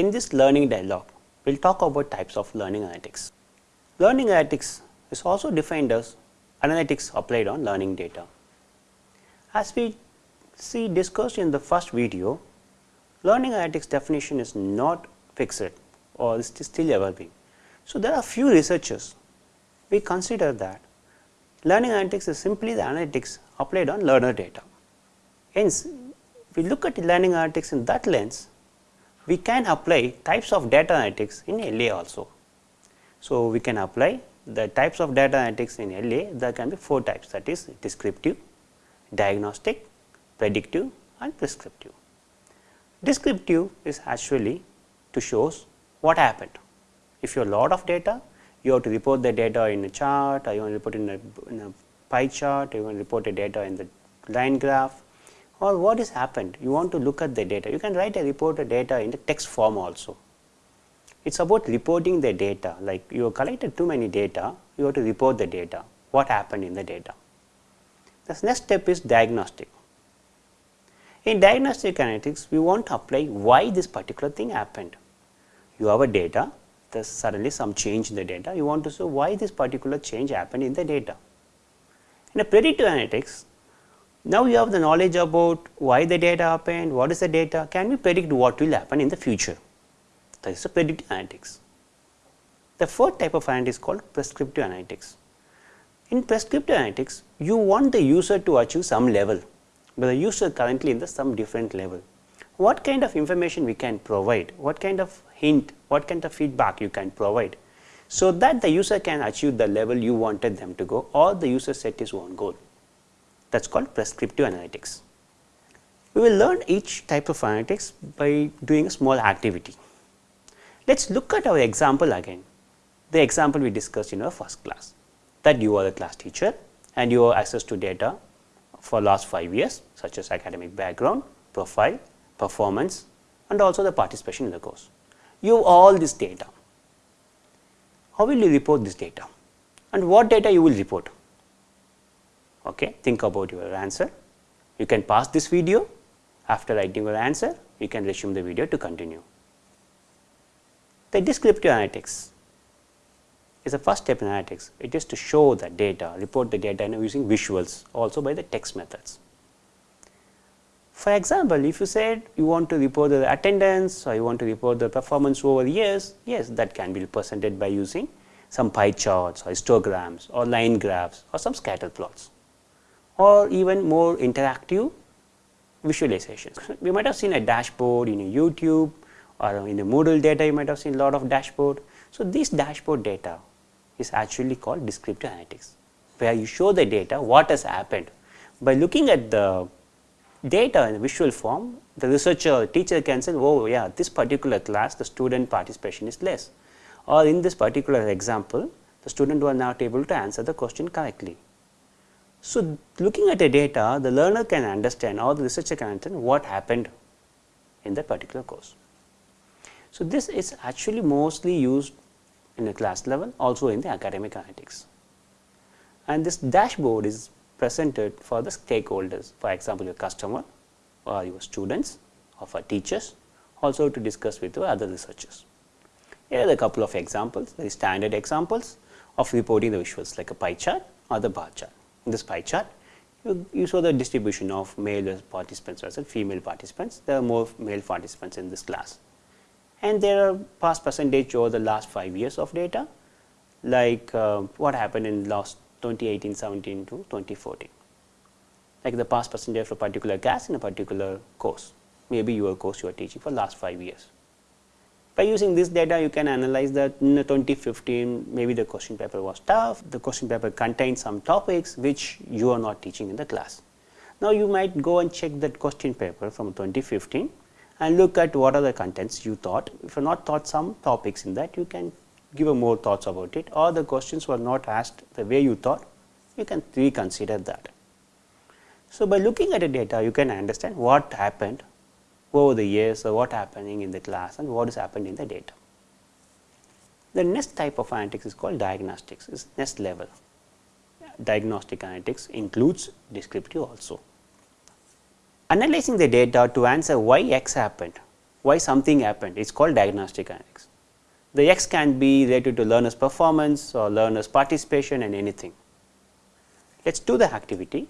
In this learning dialogue, we will talk about types of learning analytics. Learning analytics is also defined as analytics applied on learning data. As we see discussed in the first video, learning analytics definition is not fixed or is still evolving. So, there are few researchers we consider that learning analytics is simply the analytics applied on learner data. Hence, if we look at learning analytics in that lens, we can apply types of data analytics in LA also. So, we can apply the types of data analytics in LA there can be 4 types that is descriptive, diagnostic, predictive and prescriptive. Descriptive is actually to shows what happened. If you have lot of data, you have to report the data in a chart or you want to report in a, in a pie chart, you want to report the data in the line graph or what has happened. You want to look at the data. You can write a report of data in the text form also. It is about reporting the data like you have collected too many data, you have to report the data, what happened in the data. The next step is diagnostic. In diagnostic analytics, we want to apply why this particular thing happened. You have a data, there's suddenly some change in the data, you want to show why this particular change happened in the data. In a predictive analytics, now you have the knowledge about why the data happened, what is the data, can we predict what will happen in the future? That is a predictive analytics. The fourth type of analytics is called prescriptive analytics. In prescriptive analytics, you want the user to achieve some level, but the user currently in the some different level. What kind of information we can provide, what kind of hint, what kind of feedback you can provide, so that the user can achieve the level you wanted them to go or the user set his own goal. That is called prescriptive analytics. We will learn each type of analytics by doing a small activity. Let us look at our example again, the example we discussed in our first class that you are the class teacher and you have access to data for last 5 years such as academic background, profile, performance and also the participation in the course. You have all this data. How will you report this data and what data you will report? Okay, think about your answer. You can pause this video. After writing your answer, you can resume the video to continue. The descriptive analytics is the first step in analytics. It is to show the data, report the data using visuals also by the text methods. For example, if you said you want to report the attendance or you want to report the performance over years, yes that can be represented by using some pie charts or histograms or line graphs or some scatter plots or even more interactive visualizations. We might have seen a dashboard in YouTube or in the Moodle data you might have seen a lot of dashboard. So, this dashboard data is actually called descriptive analytics, where you show the data what has happened. By looking at the data in visual form, the researcher teacher can say, oh yeah, this particular class the student participation is less or in this particular example, the student was not able to answer the question correctly. So, looking at the data, the learner can understand or the researcher can understand what happened in that particular course. So, this is actually mostly used in a class level also in the academic analytics. And this dashboard is presented for the stakeholders for example, your customer or your students or for teachers also to discuss with other researchers. Here are a couple of examples very standard examples of reporting the visuals like a pie chart or the bar chart. In this pie chart you, you saw the distribution of male participants versus female participants. There are more male participants in this class and there are past percentage over the last 5 years of data like uh, what happened in last 2018 17 to 2014 like the past percentage for a particular class in a particular course maybe your course you are teaching for last 5 years. By using this data you can analyze that in 2015 maybe the question paper was tough, the question paper contained some topics which you are not teaching in the class. Now you might go and check that question paper from 2015 and look at what are the contents you thought. If you not thought some topics in that, you can give more thoughts about it or the questions were not asked the way you thought, you can reconsider that. So, by looking at the data, you can understand what happened over the years or what happening in the class and what is happened in the data. The next type of analytics is called diagnostics, is next level. Diagnostic analytics includes descriptive also analyzing the data to answer why x happened, why something happened. Is called diagnostic analytics. The X can be related to learner's performance or learner's participation and anything. Let us do the activity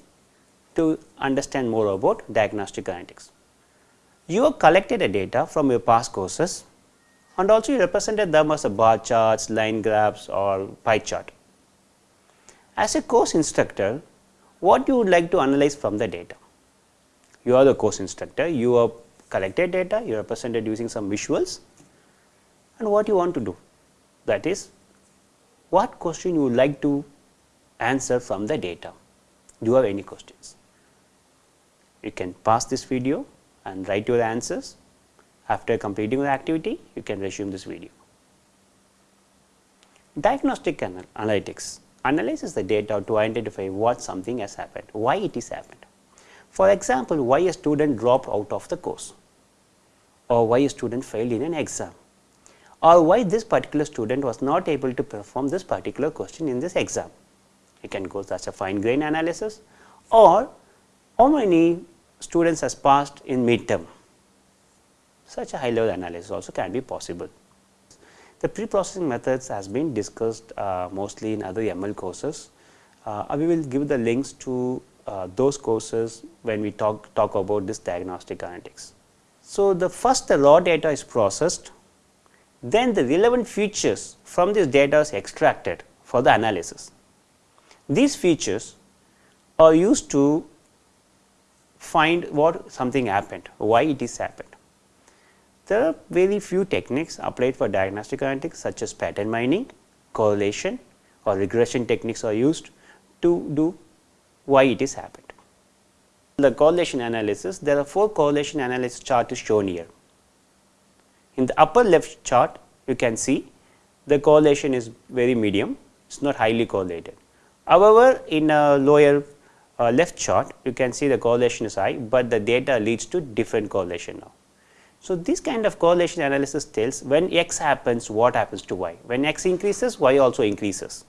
to understand more about diagnostic analytics. You have collected a data from your past courses and also you represented them as a bar charts, line graphs or pie chart. As a course instructor, what you would like to analyze from the data? You are the course instructor, you have collected data, you represented using some visuals and what you want to do that is what question you would like to answer from the data. Do you have any questions? You can pause this video and write your answers. After completing the activity, you can resume this video. Diagnostic anal analytics analyzes the data to identify what something has happened, why it is happened. For example, why a student dropped out of the course or why a student failed in an exam or why this particular student was not able to perform this particular question in this exam. It can go such a fine grain analysis or how many students has passed in midterm. Such a high level analysis also can be possible. The pre-processing methods has been discussed uh, mostly in other ML courses. Uh, we will give the links to uh, those courses when we talk, talk about this diagnostic analytics. So, the first the raw data is processed, then the relevant features from this data is extracted for the analysis. These features are used to find what something happened, why it is happened. There are very few techniques applied for diagnostic analytics such as pattern mining, correlation or regression techniques are used to do why it is happened. The correlation analysis, there are four correlation analysis chart is shown here. In the upper left chart, you can see the correlation is very medium, it is not highly correlated. However, in a lower uh, left chart, you can see the correlation is high, but the data leads to different correlation now. So, this kind of correlation analysis tells when x happens, what happens to y. When x increases, y also increases.